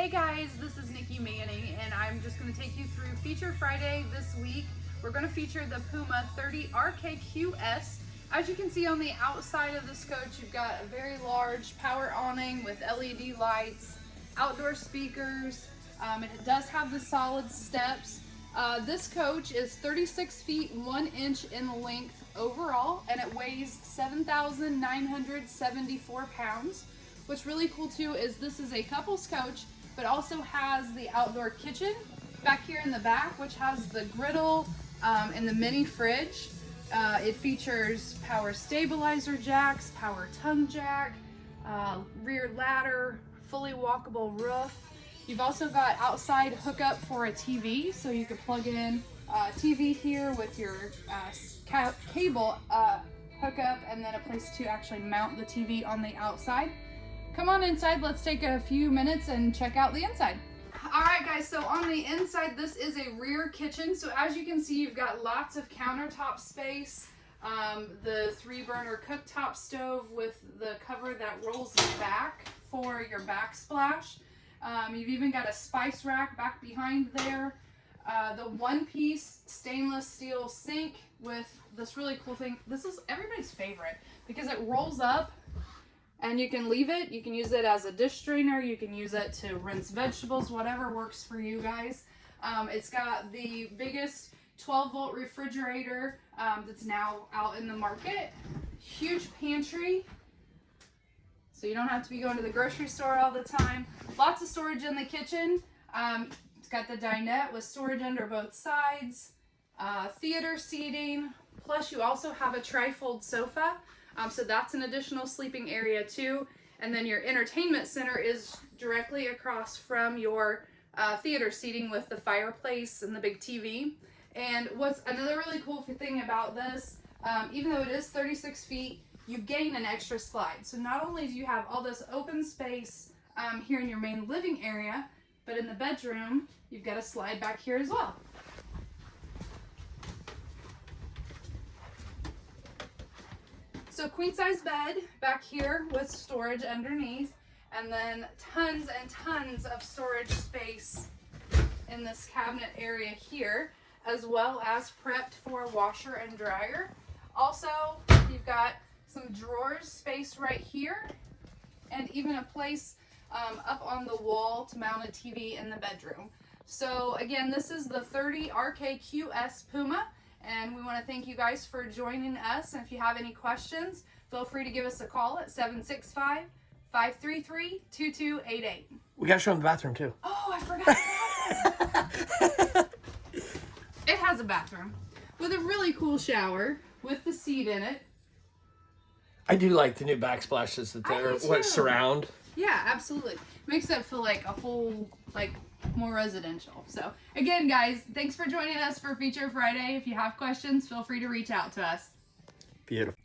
Hey guys, this is Nikki Manning and I'm just going to take you through Feature Friday this week. We're going to feature the Puma 30 RKQS. As you can see on the outside of this coach, you've got a very large power awning with LED lights, outdoor speakers. Um, it does have the solid steps. Uh, this coach is 36 feet 1 inch in length overall and it weighs 7,974 pounds. What's really cool too is this is a couples coach but also has the outdoor kitchen back here in the back which has the griddle um, and the mini fridge. Uh, it features power stabilizer jacks, power tongue jack, uh, rear ladder, fully walkable roof, You've also got outside hookup for a TV, so you could plug in a TV here with your uh, cable uh, hookup and then a place to actually mount the TV on the outside. Come on inside, let's take a few minutes and check out the inside. All right guys, so on the inside, this is a rear kitchen. So as you can see, you've got lots of countertop space. Um, the three burner cooktop stove with the cover that rolls back for your backsplash. Um, you've even got a spice rack back behind there. Uh, the one piece stainless steel sink with this really cool thing. This is everybody's favorite because it rolls up and you can leave it. You can use it as a dish strainer. You can use it to rinse vegetables, whatever works for you guys. Um, it's got the biggest 12 volt refrigerator um, that's now out in the market. Huge pantry so you don't have to be going to the grocery store all the time. Lots of storage in the kitchen. Um, it's got the dinette with storage under both sides, uh, theater seating, plus you also have a trifold sofa. Um, so that's an additional sleeping area too. And then your entertainment center is directly across from your uh, theater seating with the fireplace and the big TV. And what's another really cool thing about this, um, even though it is 36 feet, you gain an extra slide. So not only do you have all this open space um, here in your main living area, but in the bedroom, you've got a slide back here as well. So queen size bed back here with storage underneath and then tons and tons of storage space in this cabinet area here as well as prepped for washer and dryer. Also, you've got some drawers space right here, and even a place um, up on the wall to mount a TV in the bedroom. So again, this is the 30 RKQS Puma, and we want to thank you guys for joining us. And if you have any questions, feel free to give us a call at 765 533 2288. We got to show them the bathroom too. Oh, I forgot. it has a bathroom with a really cool shower with the seat in it I do like the new backsplashes that they're what surround. Yeah, absolutely. Makes it feel like a whole like more residential. So again, guys, thanks for joining us for Feature Friday. If you have questions, feel free to reach out to us. Beautiful.